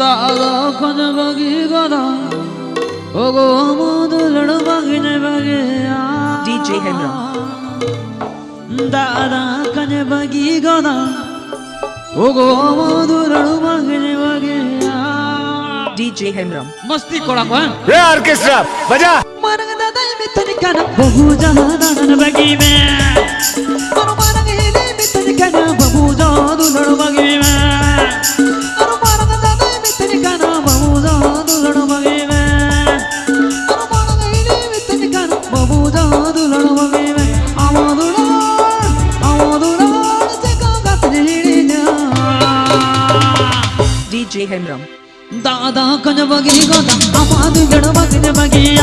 তখন বগি গরা ওগো মধুলন বগিনে বগে ডিজে হেমরা দাদা কনে বগি গরা ওগো মধুলন বগিনে বগে डीजे हेमराम मस्ती कोड़ा को रे ऑर्केस्ट्रा बजा मारंग दादा मिथुन का बहु जहान बगी में ಹೇಮ್ರಾಮ್ ದಾದಾ ಕನಬಗಿ ಗೋದ ಅಮಾದು ಜಡಮಗನ ಬಗೆಯ.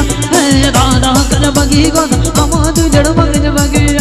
ದಾದಾ ಕನಬಗಿ ಗೋದ ಅಮಾದು ಜಡಮಗನ ಬಗೆಯ.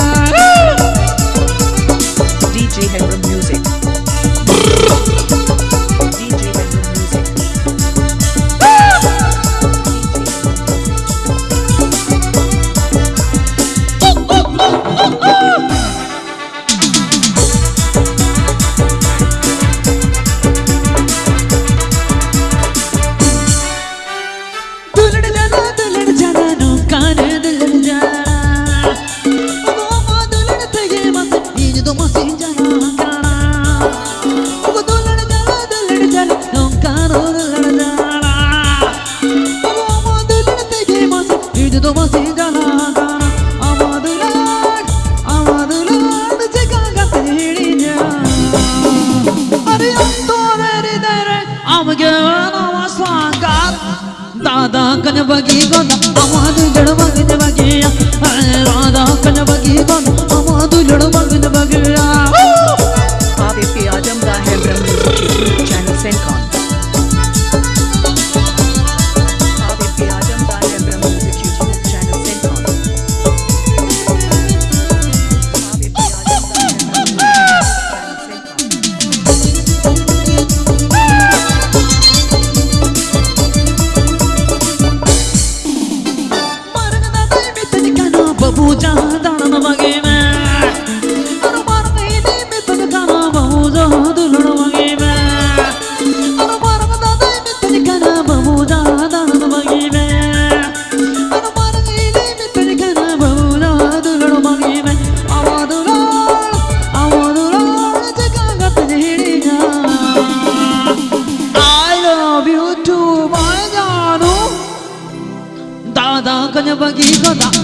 ಕನಬಗಿ ಗೊಂದ ಅಮಾದು ಜಡ ಮಗನ ಬಗೆಯ ರಾಧಾ ಕನಬಗಿ ಗೊಂದ ಅಮಾದು ಜಡ ಮಗನ ಬಗೆಯ आप एक आज़म का है ब्रह्म चैनल से bagi kota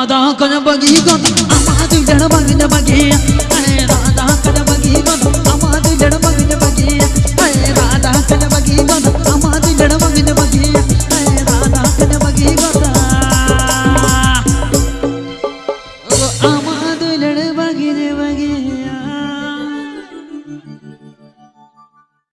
দাদা কনবগি গন আমার